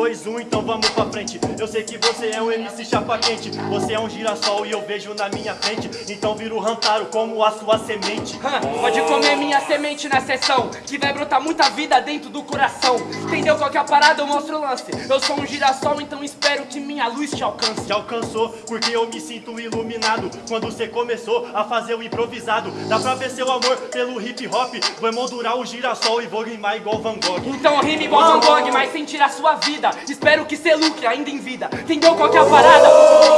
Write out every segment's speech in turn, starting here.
2, 1, então vamos pra frente. Eu sei que você é um MC chapa quente. Você é um girassol e eu vejo na minha frente. Então vira o Rantaro como a sua semente. Hã, Pode comer minha semente na sessão Que vai brotar muita vida dentro do coração. Entendeu qual que é a parada? Eu mostro o lance. Eu sou um girassol, então espero que minha luz te alcance. Te alcançou porque eu me sinto iluminado. Quando você começou a fazer o improvisado Dá pra ver seu amor pelo hip hop. Vou emoldurar o girassol e vou rimar igual Van Gogh. Então rime igual Van Gogh, mas sem tirar sua vida Espero que cê lucre ainda em vida. Entendeu qual que é a parada?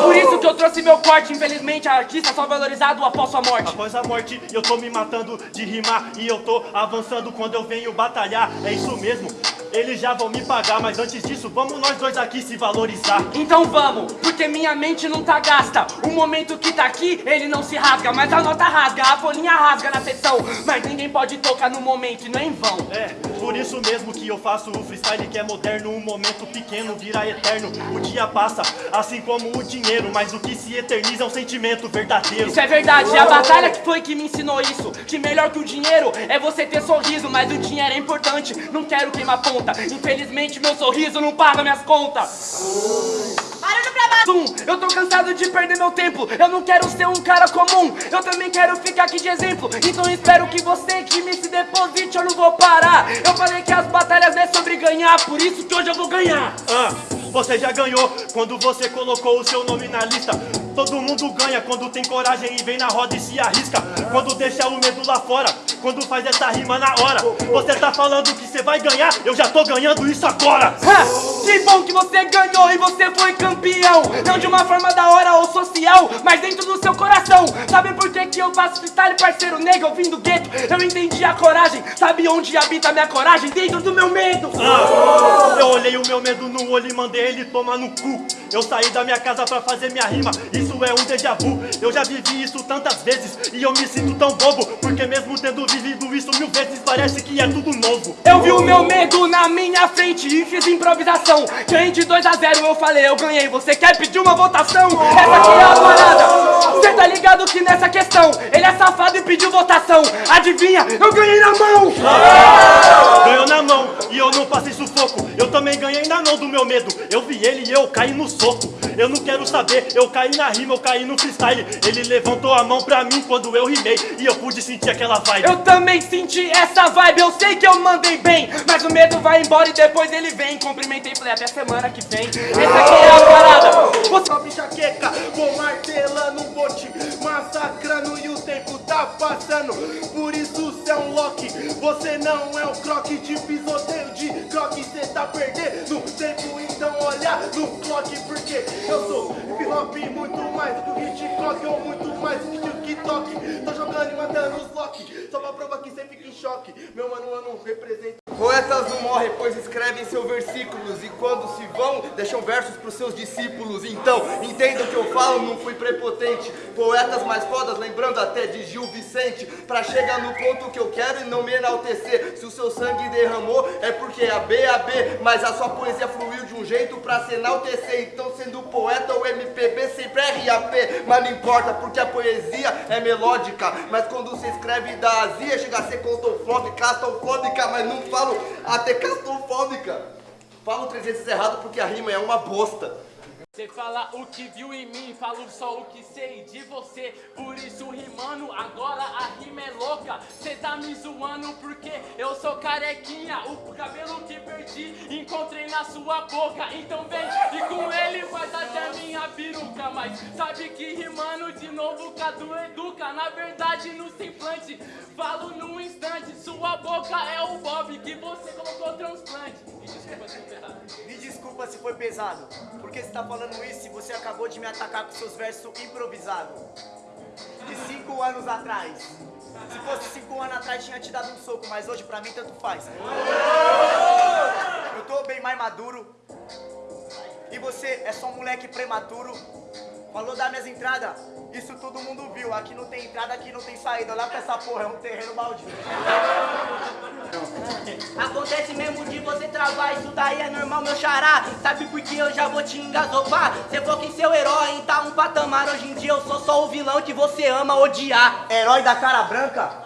Por isso que eu trouxe meu corte. Infelizmente a artista só valorizado após sua morte. Após a morte eu tô me matando de rimar. E eu tô avançando quando eu venho batalhar. É isso mesmo, eles já vão me pagar Mas antes disso vamos nós dois aqui se valorizar. Então vamos, porque minha mente não tá gasta. O momento que tá aqui, ele não se rasga Mas a nota rasga, a folhinha rasga na sessão. Mas ninguém pode tocar no momento e não é em vão. É, por isso mesmo que eu faço o freestyle que é moderno Um momento pequeno vira eterno. O dia passa, assim como o dinheiro Mas o que se eterniza é um sentimento verdadeiro. Isso é verdade, e a batalha que foi que me ensinou isso. Que melhor que o dinheiro é você ter sorriso Mas o dinheiro é importante, não quero queimar ponta Infelizmente meu sorriso não paga minhas contas. Barulho pra baixo. Zoom, eu tô cansado de perder meu tempo. Eu não quero ser um cara comum. Eu também quero ficar aqui de exemplo. Então espero que você que me se deposite Eu não vou parar. Eu falei que as batalhas é sobre ganhar Por isso que hoje eu vou ganhar. Ah, você já ganhou quando você colocou o seu nome na lista. Todo mundo ganha quando tem coragem e vem na roda e se arrisca. Quando deixa o medo lá fora, quando faz essa rima na hora. Você tá falando que você vai ganhar, eu já tô ganhando isso agora. Ha! Que bom que você ganhou e você foi campeão. Não de uma forma da hora ou social Mas dentro do seu coração. Sabe por que que eu faço freestyle, parceiro negro? Eu vim do gueto, eu entendi a coragem. Sabe onde habita a minha coragem? Dentro do meu medo. Ah, eu olhei o meu medo no olho e mandei ele tomar no cu. Eu saí da minha casa pra fazer minha rima, isso é um déjà vu. Eu já vivi isso tantas vezes e eu me sinto tão bobo Porque mesmo tendo vivido isso mil vezes parece que é tudo novo Eu vi o meu medo na minha frente e fiz improvisação Ganhei de 2 a 0, eu falei, eu ganhei Você quer pedir uma votação? Essa aqui é a parada Cê tá ligado que nessa questão Ele é safado e pediu votação Adivinha? Eu ganhei na mão! Meu medo. Eu vi ele e eu caí no soco. Eu não quero saber, eu caí na rima, eu caí no freestyle. Ele levantou a mão pra mim quando eu rimei E eu pude sentir aquela vibe. Eu também senti essa vibe, eu sei que eu mandei bem Mas o medo vai embora e depois ele vem. Cumprimentei, falei até semana que vem. Essa aqui é a parada. Você Sobe enxaqueca, vou martelando, vou te massacrando e o tempo tá passando. Por isso cê é um Loki, você não é um croque de de croque, cê tá perdendo tempo, então olha no clock, porque eu sou hip hop muito mais do que Hitchcock ou muito mais do que TikTok. Tô jogando e matando os Loki, só pra provar que cê fica em choque. Meu mano, eu não represento. Poetas não morrem, pois escrevem seus versículos E quando se vão, deixam versos pros seus discípulos. Então, entenda o que eu falo, não fui prepotente. Poetas mais fodas, lembrando até de Gil Vicente Pra chegar no ponto que eu quero e não me enaltecer. Se o seu sangue derramou, é porque é a B, a B Mas a sua poesia fluiu de um jeito pra se enaltecer. Então, sendo poeta ou MPB, sempre é RAP Mas não importa, porque a poesia é melódica. Mas quando você escreve da azia, chega a ser claustrofóbica, claustrofóbica Mas não falo até claustrofóbica Falo três vezes errado porque a rima é uma bosta. Você fala o que viu em mim, falo só o que sei de você. Por isso rimando, agora a rima é louca. Cê tá me zoando porque eu sou carequinha O cabelo encontrei na sua boca. Então vem e com ele faz até minha peruca Mas sabe que rimando de novo Cadu educa. Na verdade no simplante, falo num instante. Sua boca é o Bob que você colocou transplante. E desculpa se errado. Me desculpa se foi pesado, porque você tá falando isso e você acabou de me atacar com seus versos improvisados. De cinco anos atrás. Se fosse cinco anos atrás, tinha te dado um soco, mas hoje pra mim tanto faz. Eu tô bem mais maduro. E você é só um moleque prematuro. Falou das minhas entradas, isso todo mundo viu. Aqui não tem entrada, aqui não tem saída. Olha pra essa porra, é um terreno baldio. Acontece mesmo de você travar, isso daí é normal, meu xará. Sabe por que eu já vou te engasopar? Você foca em seu herói, tá um patamar. Hoje em dia eu sou só o vilão que você ama odiar. Herói da cara branca?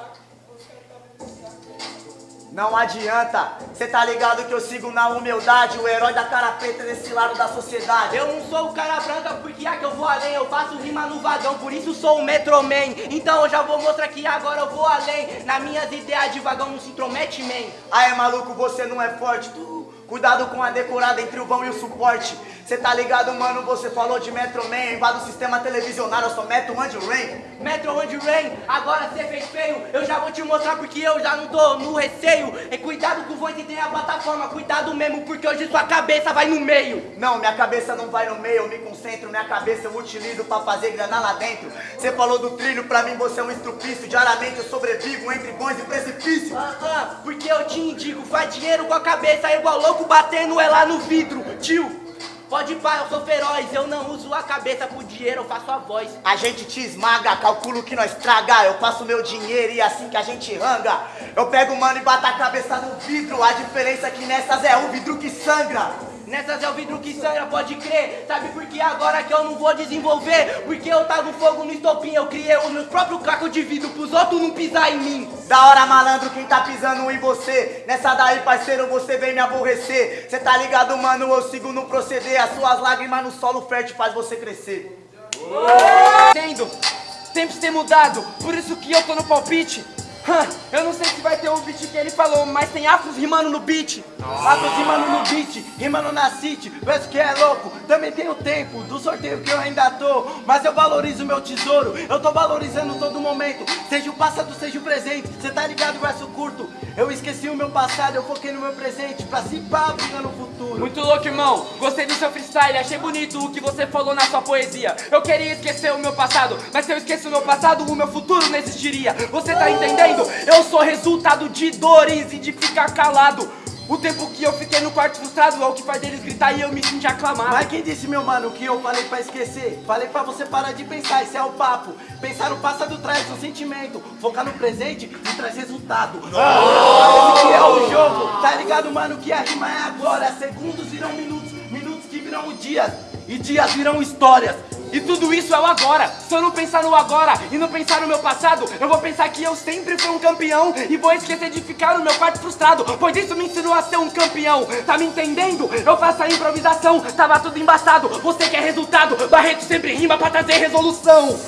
Não adianta, cê tá ligado que eu sigo na humildade, o herói da cara preta nesse lado da sociedade. Eu não sou o cara branca porque é que eu vou além, eu faço rima no vagão, por isso sou o Metroman. Então eu já vou mostrar que agora eu vou além. Nas minhas ideias de vagão não se intromete, man. Aê maluco, você não é forte, tu. Cuidado com a decorada entre o vão e o suporte. Cê tá ligado, mano? Você falou de Metro Man, invado o sistema televisionário, eu sou Metro Man de Rain. Metro One Rain, agora cê fez feio. Eu já vou te mostrar porque eu já não tô no receio. E cuidado com o voz que tem a plataforma, cuidado mesmo, porque hoje sua cabeça vai no meio. Não, minha cabeça não vai no meio, eu me concentro, minha cabeça eu utilizo pra fazer grana lá dentro. Cê falou do trilho, pra mim você é um estrupício. Diariamente eu sobrevivo entre bons e precipícios. Ah, ah, porque eu te indico, faz dinheiro com a cabeça igual louco batendo é lá no vidro, tio. Pode ir eu sou feroz, eu não uso a cabeça pro dinheiro, eu faço a voz. A gente te esmaga, calculo que nós traga. Eu passo meu dinheiro e assim que a gente ranga. Eu pego o mano e bato a cabeça no vidro. A diferença é que nessas é o vidro que sangra. Nessas é o vidro que sangra, pode crer. Sabe por que agora que eu não vou desenvolver? Porque eu tago fogo no estopim, eu criei os meus próprios cacos de vidro pros outros não pisar em mim. Da hora, malandro, quem tá pisando em você? Nessa daí, parceiro, você vem me aborrecer. Cê tá ligado, mano? Eu sigo no proceder. As suas lágrimas no solo fértil faz você crescer. Tendo, tempos têm mudado, por isso que eu tô no palpite. Eu não sei se vai ter o beat que ele falou, mas tem afros rimando no beat. Afros rimando no beat, rimando na city, penso que é louco. Também tem o tempo do sorteio que eu ainda tô, mas eu valorizo meu tesouro. Eu tô valorizando todo momento, seja o passado, seja o presente. Cê tá ligado, verso curto. Eu esqueci o meu passado, eu foquei no meu presente, pra se pá, no futuro. Muito louco, irmão. Gostei do seu freestyle, achei bonito o que você falou na sua poesia. Eu queria esquecer o meu passado, mas se eu esqueço o meu passado, o meu futuro não existiria. Você tá entendendo? Eu sou resultado de dores e de ficar calado. O tempo que eu fiquei no quarto frustrado é o que faz deles gritar e eu me sentir aclamado. Mas quem disse, meu mano, que eu falei pra esquecer? Falei pra você parar de pensar, esse é o papo. Pensar no passado traz um sentimento, focar no presente e traz resultado. Esse que é o jogo, tá ligado, mano, que a rima é agora. Segundos virão minutos, minutos que virão dias, e dias virão histórias. E tudo isso é o agora. Se eu não pensar no agora e não pensar no meu passado, eu vou pensar que eu sempre fui um campeão e vou esquecer de ficar no meu quarto frustrado, pois isso me ensinou a ser um campeão. Tá me entendendo? Eu faço a improvisação, tava tudo embaçado. Você quer resultado? Barreto sempre rima pra trazer resolução.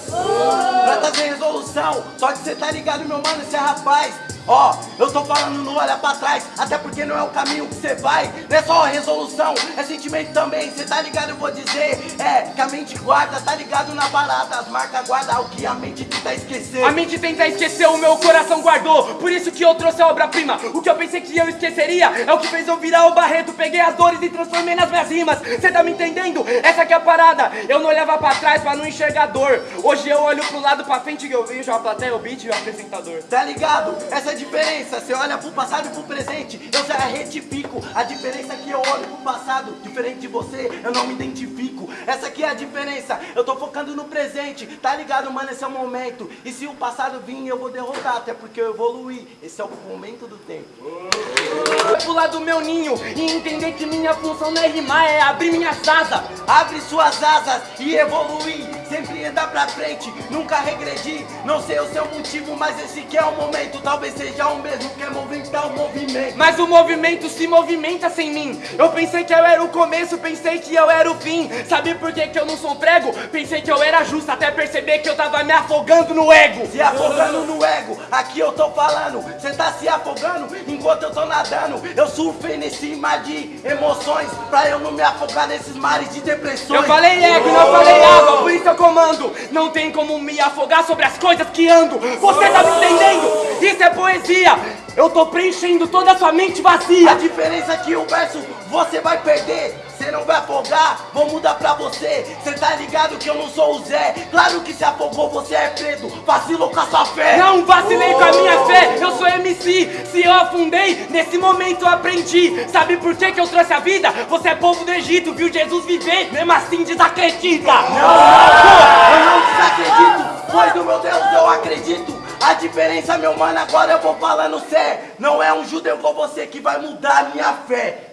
Pra trazer resolução. Só que você tá ligado, meu mano, esse é rapaz. Ó, eu tô falando não olha pra trás, até porque não é o caminho que você vai. Não é só resolução, é sentimento também. Cê tá ligado, eu vou dizer. É, que a mente guarda, tá ligado na parada. As marcas guardam o que a mente tenta esquecer. A mente tenta esquecer, o meu coração guardou. Por isso que eu trouxe a obra-prima. O que eu pensei que eu esqueceria é o que fez eu virar o Barreto. Peguei as dores e transformei nas minhas rimas. Cê tá me entendendo? Essa aqui é a parada. Eu não olhava pra trás pra não enxergar dor. Hoje eu olho pro lado pra frente e eu vejo a plateia, o beat e o apresentador. Tá ligado? Essa é diferença. Você olha pro passado e pro presente. Eu já retifico. A diferença é que eu olho pro passado. Diferente de você, eu não me identifico. Essa aqui é a diferença. Eu tô focando no presente. Tá ligado, mano? Esse é o momento. E se o passado vir, eu vou derrotar. Até porque eu evoluí. Esse é o momento do tempo. Vai pular do meu ninho e entender que minha função não é rimar, é abrir minhas asas. Abre suas asas e evoluir. Andar pra frente, nunca regredir. Não sei o seu motivo, mas esse que é o momento. Talvez seja o mesmo que é movimentar o movimento. Mas o movimento se movimenta sem mim. Eu pensei que eu era o começo, pensei que eu era o fim. Sabe por que, que eu não sou prego? Pensei que eu era justo, até perceber que eu tava me afogando no ego. Se afogando no ego, aqui eu tô falando. Cê tá se afogando enquanto eu tô nadando. Eu surfei nesse mar de emoções. Pra eu não me afogar nesses mares de depressões. Eu falei ego, não falei água, por isso eu comando. Não tem como me afogar sobre as coisas que ando. Você tá me entendendo? Isso é poesia. Eu tô preenchendo toda a sua mente vazia. A diferença é que o verso você vai perder. Você não vai afogar, vou mudar pra você. Cê tá ligado que eu não sou o Zé. Claro que se afogou, você é preto. Vacilou com a sua fé. Não vacilei com a minha fé, eu sou MC. Se eu afundei, nesse momento eu aprendi. Sabe por que, que eu trouxe a vida? Você é povo do Egito, viu Jesus viver, mesmo assim desacredita. Eu não desacredito, pois no meu Deus eu acredito. A diferença, meu mano, agora eu vou falando sério. Não é um judeu com você que vai mudar a minha fé.